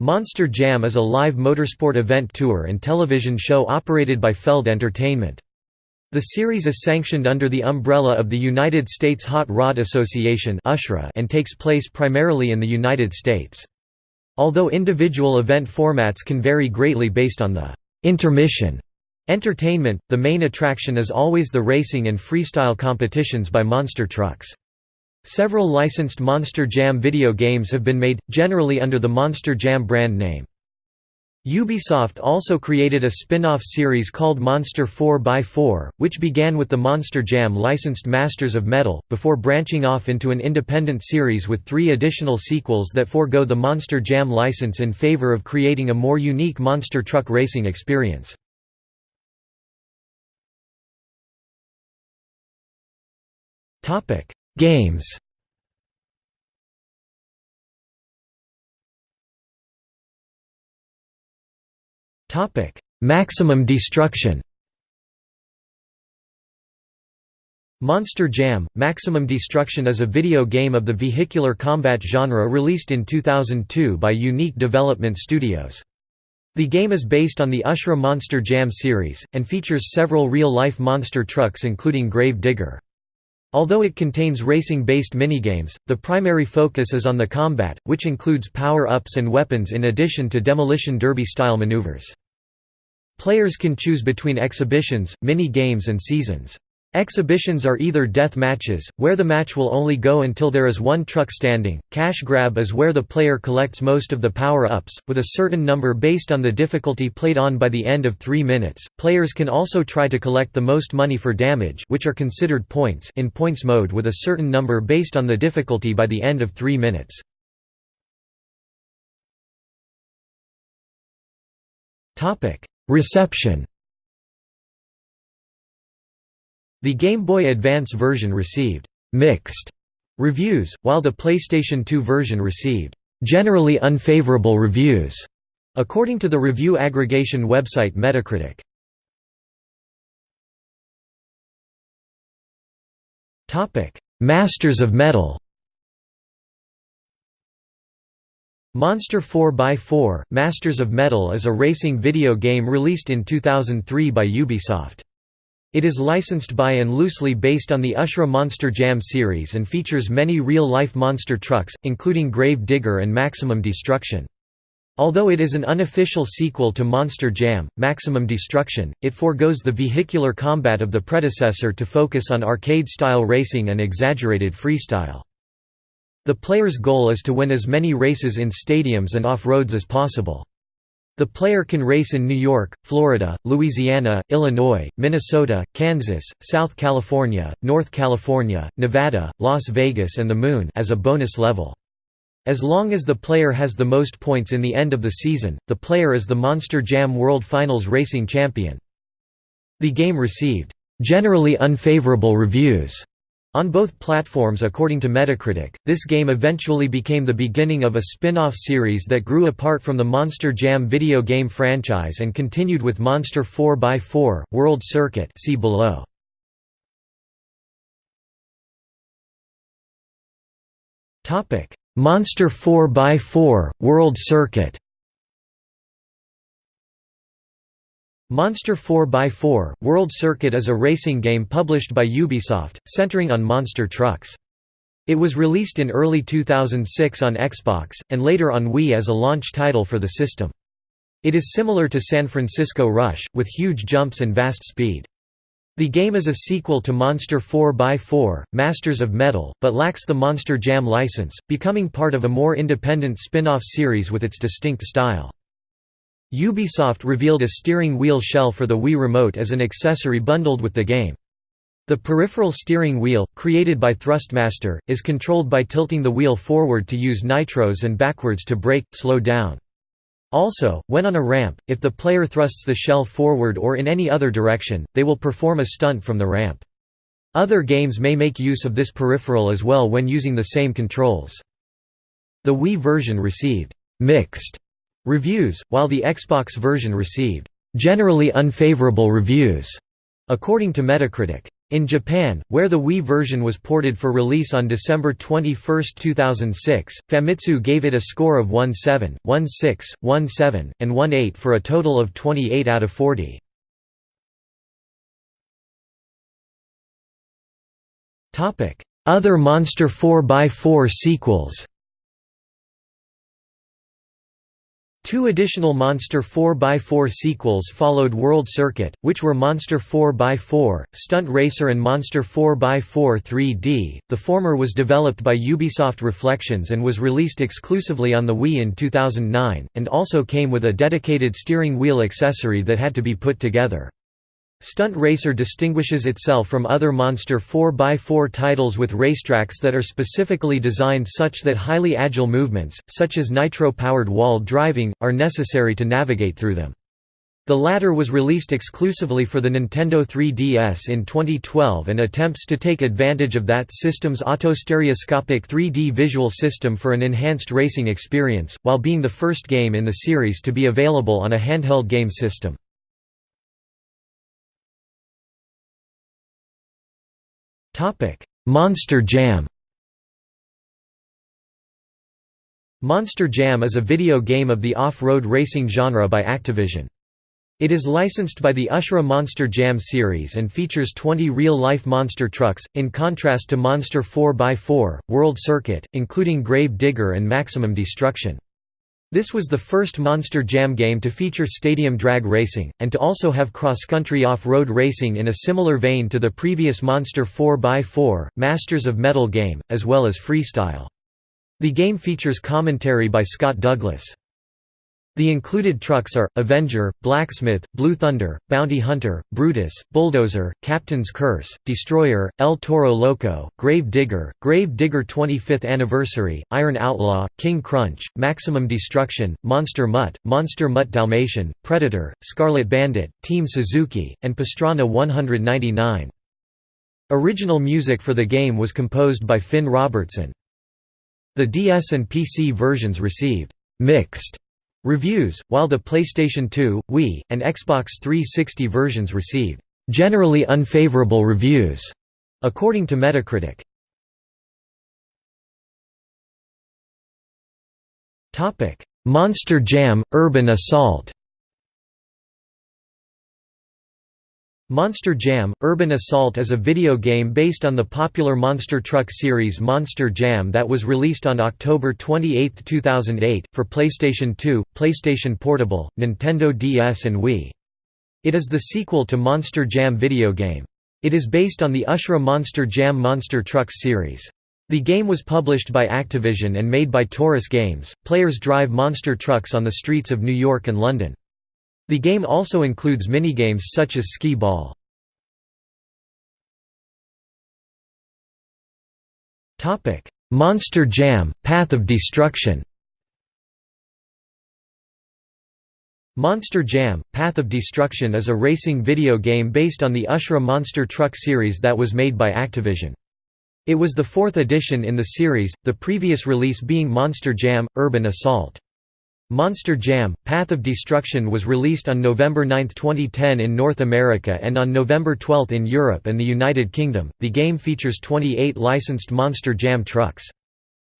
Monster Jam is a live motorsport event tour and television show operated by Feld Entertainment. The series is sanctioned under the umbrella of the United States Hot Rod Association and takes place primarily in the United States. Although individual event formats can vary greatly based on the intermission entertainment, the main attraction is always the racing and freestyle competitions by monster trucks. Several licensed Monster Jam video games have been made, generally under the Monster Jam brand name. Ubisoft also created a spin-off series called Monster 4x4, which began with the Monster Jam licensed Masters of Metal, before branching off into an independent series with three additional sequels that forego the Monster Jam license in favor of creating a more unique monster truck racing experience. Games Maximum Destruction Monster Jam – Maximum Destruction is a video game of the vehicular combat genre released in 2002 by Unique Development Studios. The game is based on the Ushra Monster Jam series, and features several real-life monster trucks including Grave Digger. Although it contains racing-based minigames, the primary focus is on the combat, which includes power-ups and weapons in addition to demolition derby-style maneuvers. Players can choose between exhibitions, mini-games and seasons. Exhibitions are either death matches, where the match will only go until there is one truck standing, cash grab is where the player collects most of the power-ups, with a certain number based on the difficulty played on by the end of three minutes. Players can also try to collect the most money for damage which are considered points in points mode with a certain number based on the difficulty by the end of three minutes. Reception The Game Boy Advance version received «mixed» reviews, while the PlayStation 2 version received «generally unfavorable reviews», according to the review aggregation website Metacritic. Masters of Metal Monster 4x4 – Masters of Metal is a racing video game released in 2003 by Ubisoft. It is licensed by and loosely based on the Ushra Monster Jam series and features many real-life monster trucks, including Grave Digger and Maximum Destruction. Although it is an unofficial sequel to Monster Jam, Maximum Destruction, it foregoes the vehicular combat of the predecessor to focus on arcade-style racing and exaggerated freestyle. The player's goal is to win as many races in stadiums and off-roads as possible. The player can race in New York, Florida, Louisiana, Illinois, Minnesota, Kansas, South California, North California, Nevada, Las Vegas and the Moon as a bonus level. As long as the player has the most points in the end of the season, the player is the Monster Jam World Finals Racing Champion. The game received, "...generally unfavorable reviews." On both platforms according to Metacritic, this game eventually became the beginning of a spin-off series that grew apart from the Monster Jam video game franchise and continued with Monster 4x4, World Circuit see below. Monster 4x4, World Circuit Monster 4x4 – World Circuit is a racing game published by Ubisoft, centering on monster trucks. It was released in early 2006 on Xbox, and later on Wii as a launch title for the system. It is similar to San Francisco Rush, with huge jumps and vast speed. The game is a sequel to Monster 4x4, Masters of Metal, but lacks the Monster Jam license, becoming part of a more independent spin-off series with its distinct style. Ubisoft revealed a steering wheel shell for the Wii Remote as an accessory bundled with the game. The peripheral steering wheel, created by Thrustmaster, is controlled by tilting the wheel forward to use nitros and backwards to brake, slow down. Also, when on a ramp, if the player thrusts the shell forward or in any other direction, they will perform a stunt from the ramp. Other games may make use of this peripheral as well when using the same controls. The Wii version received «mixed» Reviews, while the Xbox version received generally unfavorable reviews, according to Metacritic. In Japan, where the Wii version was ported for release on December 21, 2006, Famitsu gave it a score of 1.7, 1.6, 1.7, and 1.8 for a total of 28 out of 40. Other Monster 4x4 sequels Two additional Monster 4x4 sequels followed World Circuit, which were Monster 4x4, Stunt Racer and Monster 4x4 3D. The former was developed by Ubisoft Reflections and was released exclusively on the Wii in 2009, and also came with a dedicated steering wheel accessory that had to be put together. Stunt Racer distinguishes itself from other Monster 4x4 titles with racetracks that are specifically designed such that highly agile movements, such as nitro-powered wall driving, are necessary to navigate through them. The latter was released exclusively for the Nintendo 3DS in 2012 and attempts to take advantage of that system's autostereoscopic 3D visual system for an enhanced racing experience, while being the first game in the series to be available on a handheld game system. Monster Jam Monster Jam is a video game of the off-road racing genre by Activision. It is licensed by the Ushra Monster Jam series and features 20 real-life monster trucks, in contrast to Monster 4x4, World Circuit, including Grave Digger and Maximum Destruction. This was the first Monster Jam game to feature stadium drag racing, and to also have cross-country off-road racing in a similar vein to the previous Monster 4x4, Masters of Metal game, as well as freestyle. The game features commentary by Scott Douglas. The included trucks are, Avenger, Blacksmith, Blue Thunder, Bounty Hunter, Brutus, Bulldozer, Captain's Curse, Destroyer, El Toro Loco, Grave Digger, Grave Digger 25th Anniversary, Iron Outlaw, King Crunch, Maximum Destruction, Monster Mutt, Monster Mutt Dalmatian, Predator, Scarlet Bandit, Team Suzuki, and Pastrana 199. Original music for the game was composed by Finn Robertson. The DS and PC versions received «mixed» Reviews, while the PlayStation 2, Wii, and Xbox 360 versions received generally unfavorable reviews, according to Metacritic. Monster Jam – Urban Assault Monster Jam – Urban Assault is a video game based on the popular Monster Truck series Monster Jam that was released on October 28, 2008, for PlayStation 2, PlayStation Portable, Nintendo DS and Wii. It is the sequel to Monster Jam video game. It is based on the Ushra Monster Jam Monster Trucks series. The game was published by Activision and made by Torus Games. Players drive monster trucks on the streets of New York and London. The game also includes minigames such as skee ball. Monster Jam – Path of Destruction Monster Jam – Path of Destruction is a racing video game based on the Ushra Monster Truck series that was made by Activision. It was the fourth edition in the series, the previous release being Monster Jam – Urban Assault. Monster Jam – Path of Destruction was released on November 9, 2010 in North America and on November 12 in Europe and the United Kingdom. The game features 28 licensed Monster Jam trucks.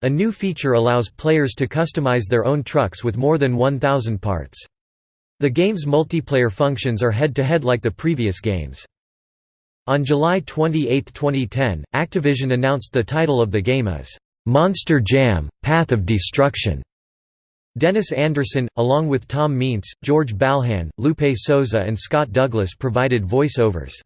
A new feature allows players to customize their own trucks with more than 1,000 parts. The game's multiplayer functions are head-to-head -head like the previous games. On July 28, 2010, Activision announced the title of the game as, "'Monster Jam – Path of Destruction' Dennis Anderson, along with Tom Meents, George Balhorn, Lupe Soza and Scott Douglas provided voice-overs.